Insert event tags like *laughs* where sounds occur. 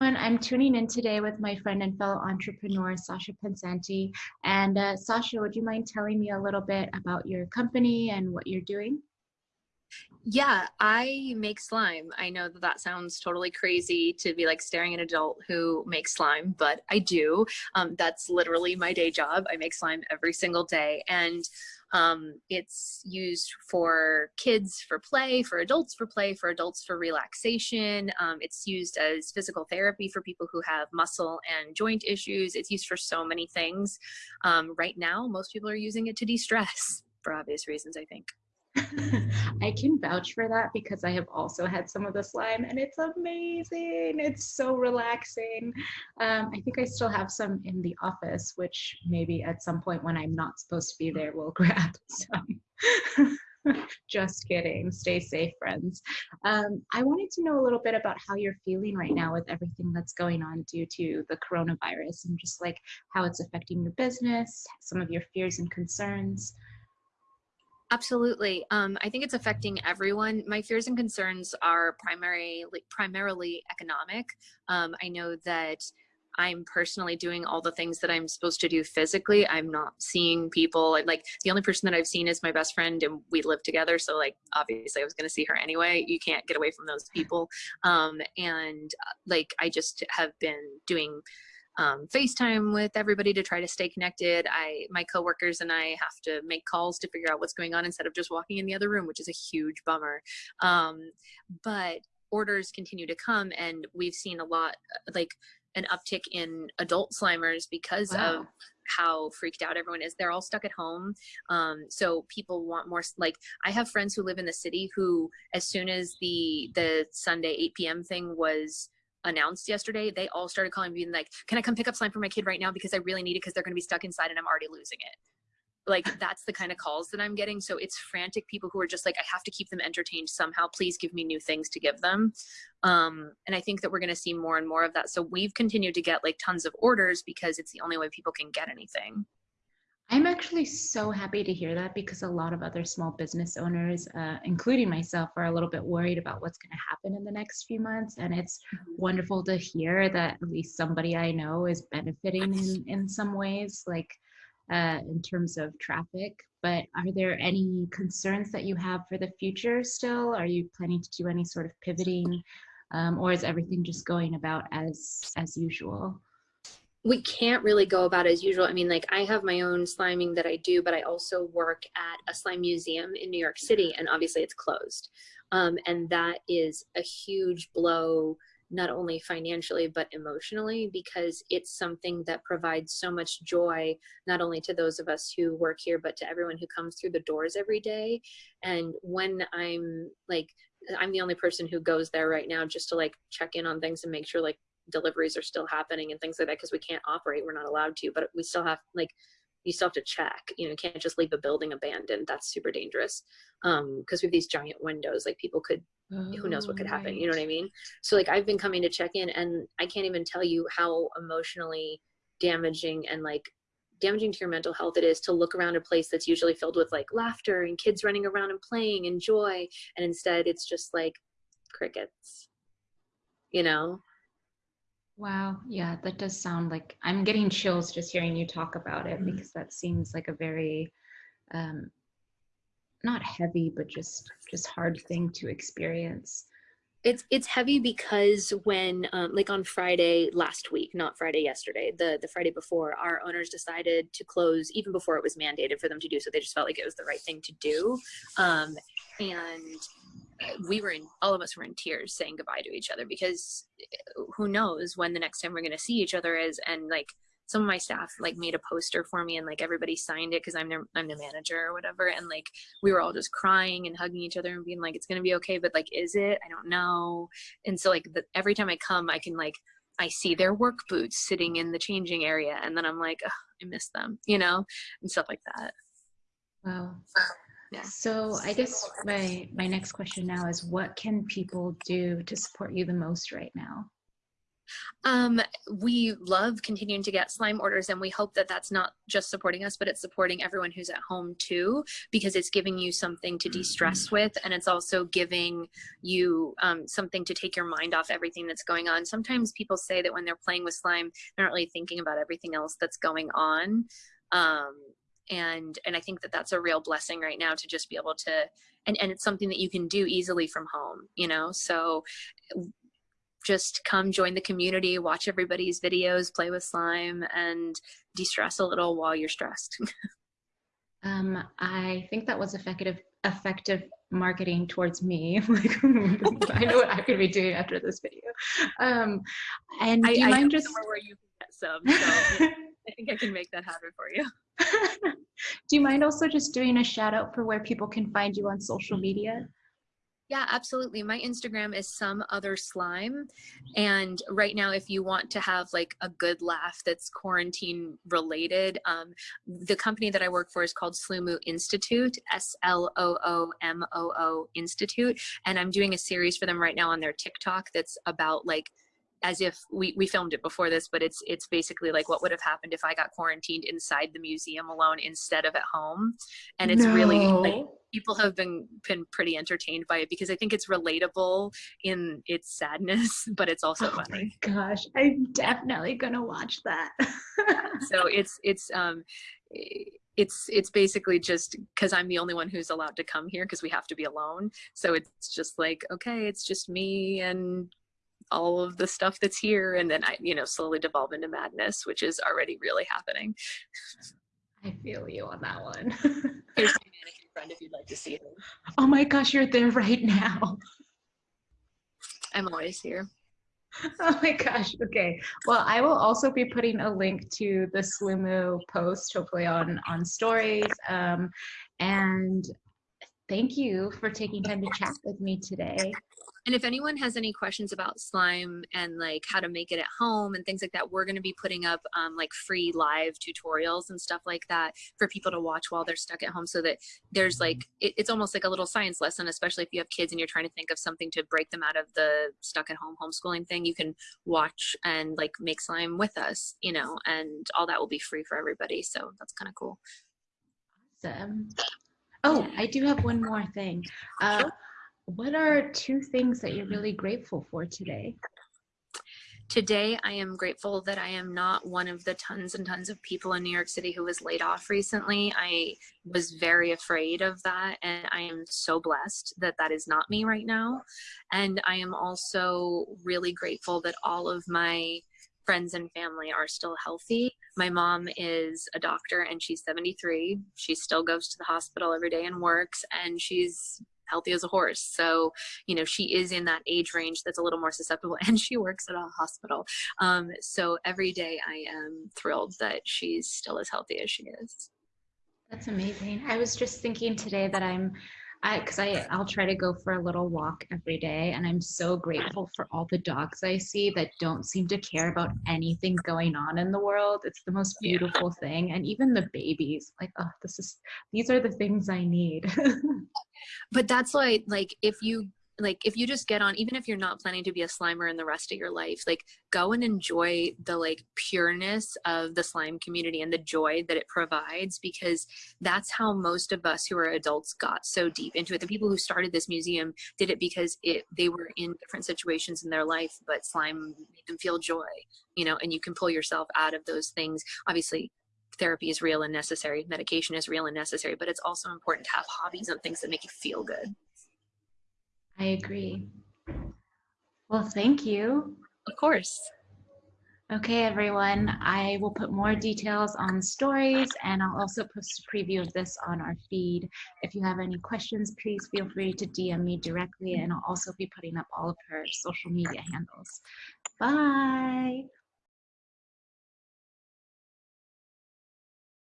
I'm tuning in today with my friend and fellow entrepreneur, Sasha Pensanti. And uh, Sasha, would you mind telling me a little bit about your company and what you're doing? Yeah, I make slime. I know that that sounds totally crazy to be like staring at an adult who makes slime, but I do. Um, that's literally my day job. I make slime every single day. And um, it's used for kids for play, for adults for play, for adults for relaxation. Um, it's used as physical therapy for people who have muscle and joint issues. It's used for so many things. Um, right now, most people are using it to de-stress *laughs* for obvious reasons, I think. *laughs* I can vouch for that because I have also had some of the slime and it's amazing. It's so relaxing. Um, I think I still have some in the office, which maybe at some point when I'm not supposed to be there, we'll *laughs* grab some. *laughs* Just kidding. Stay safe, friends. Um, I wanted to know a little bit about how you're feeling right now with everything that's going on due to the coronavirus and just like how it's affecting your business, some of your fears and concerns. Absolutely. Um, I think it's affecting everyone. My fears and concerns are primarily primarily economic. Um, I know that I'm personally doing all the things that I'm supposed to do physically. I'm not seeing people. Like the only person that I've seen is my best friend, and we live together. So like obviously I was going to see her anyway. You can't get away from those people. Um, and uh, like I just have been doing um, FaceTime with everybody to try to stay connected. I, my coworkers and I have to make calls to figure out what's going on instead of just walking in the other room, which is a huge bummer. Um, but orders continue to come and we've seen a lot, like an uptick in adult slimers because wow. of how freaked out everyone is. They're all stuck at home. Um, so people want more, like I have friends who live in the city who, as soon as the, the Sunday 8 p.m. thing was announced yesterday, they all started calling me and like, can I come pick up slime for my kid right now? Because I really need it because they're going to be stuck inside and I'm already losing it. Like *laughs* that's the kind of calls that I'm getting. So it's frantic people who are just like, I have to keep them entertained somehow. Please give me new things to give them. Um, and I think that we're going to see more and more of that. So we've continued to get like tons of orders because it's the only way people can get anything. I'm actually so happy to hear that because a lot of other small business owners, uh, including myself, are a little bit worried about what's going to happen in the next few months. And it's mm-hmm. wonderful to hear that at least somebody I know is benefiting in, in some ways, like uh, in terms of traffic. But are there any concerns that you have for the future still? Are you planning to do any sort of pivoting? Um, or is everything just going about as as usual? We can't really go about as usual. I mean, like I have my own sliming that I do, but I also work at a slime museum in New York City, and obviously it's closed. Um, and that is a huge blow, not only financially, but emotionally, because it's something that provides so much joy, not only to those of us who work here, but to everyone who comes through the doors every day. And when I'm like, I'm the only person who goes there right now just to like check in on things and make sure like deliveries are still happening and things like that because we can't operate we're not allowed to but we still have like you still have to check you know you can't just leave a building abandoned that's super dangerous um because we have these giant windows like people could oh, who knows what could happen right. you know what i mean? So like i've been coming to check in and i can't even tell you how emotionally damaging and like damaging to your mental health it is to look around a place that's usually filled with like laughter and kids running around and playing and joy and instead it's just like crickets. You know Wow. Yeah, that does sound like I'm getting chills just hearing you talk about it mm-hmm. because that seems like a very um, not heavy, but just just hard thing to experience. It's it's heavy because when um, like on Friday last week, not Friday yesterday, the the Friday before, our owners decided to close even before it was mandated for them to do so. They just felt like it was the right thing to do, um, and we were in all of us were in tears saying goodbye to each other because uh, who knows when the next time we're going to see each other is and like some of my staff like made a poster for me and like everybody signed it because I'm the I'm the manager or whatever and like we were all just crying and hugging each other and being like it's gonna be okay but like is it I don't know and so like the, every time I come I can like I see their work boots sitting in the changing area and then I'm like I miss them you know and stuff like that. Wow. Yeah. So I guess my my next question now is what can people do to support you the most right now? Um, we love continuing to get slime orders and we hope that that's not just supporting us, but it's supporting everyone who's at home too, because it's giving you something to de-stress Mm-hmm. with and it's also giving you um, something to take your mind off everything that's going on. Sometimes people say that when they're playing with slime, they're not really thinking about everything else that's going on. Um, and and I think that that's a real blessing right now to just be able to and and it's something that you can do easily from home, you know. So just come join the community, watch everybody's videos, play with slime, and de-stress a little while you're stressed. *laughs* Um, I think that was effective effective marketing towards me. *laughs* like I know what I'm gonna be doing after this video. Um, and do you I, mind just somewhere where you can get some, so *laughs* I think I can make that happen for you. Do you mind also just doing a shout out for where people can find you on social media? Yeah, absolutely. My Instagram is some other slime. And right now, if you want to have like a good laugh that's quarantine related, um, the company that I work for is called Sloomoo Institute, S L O O M O O Institute. And I'm doing a series for them right now on their TikTok that's about like as if we, we filmed it before this, but it's it's basically like what would have happened if I got quarantined inside the museum alone instead of at home. And it's really like people have been been pretty entertained by it because I think it's relatable in its sadness, *laughs* but it's also Oh my funny. gosh, I'm definitely gonna watch that. *laughs* So it's it's um it's it's basically just because I'm the only one who's allowed to come here because we have to be alone. So it's just like okay, it's just me and all of the stuff that's here, and then I you know slowly devolve into madness, which is already really happening. I feel you on that one. *laughs* Here's my mannequin friend if you'd like to see him. oh my gosh, you're there right now. I'm always here. *laughs* Oh my gosh. Okay. Well, I will also be putting a link to the Sloomoo post, hopefully on on stories. Um, and thank you for taking time to chat with me today. And if anyone has any questions about slime and like how to make it at home and things like that, we're going to be putting up um, like free live tutorials and stuff like that for people to watch while they're stuck at home so that there's like, it, it's almost like a little science lesson, especially if you have kids and you're trying to think of something to break them out of the stuck at home homeschooling thing. You can watch and like make slime with us, you know, and all that will be free for everybody. So that's kind of cool. Awesome. Oh, I do have one more thing. Uh, what are two things that you're really grateful for today? Today, I am grateful that I am not one of the tons and tons of people in New York City who was laid off recently. I was very afraid of that, and I am so blessed that that is not me right now. And I am also really grateful that all of my friends and family are still healthy. My mom is a doctor and she's 73. She still goes to the hospital every day and works, and she's healthy as a horse. So, you know, she is in that age range that's a little more susceptible *laughs* and she works at a hospital. Um, so every day I am thrilled that she's still as healthy as she is. That's amazing. I was just thinking today that I'm, I because I I'll try to go for a little walk every day, and I'm so grateful for all the dogs I see that don't seem to care about anything going on in the world. It's the most Yeah. beautiful thing, and even the babies, like oh, this is these are the things I need. *laughs* But that's why, like, if you like if you just get on even if you're not planning to be a slimer in the rest of your life like go and enjoy the like pureness of the slime community and the joy that it provides because that's how most of us who are adults got so deep into it. The people who started this museum did it because it they were in different situations in their life but slime made them feel joy you know and you can pull yourself out of those things. Obviously therapy is real and necessary. Medication is real and necessary but it's also important to have hobbies and things that make you feel good I agree. Well, thank you. Of course. Okay, everyone, I will put more details on stories and I'll also post a preview of this on our feed. If you have any questions, please feel free to DM me directly and I'll also be putting up all of her social media handles. Bye.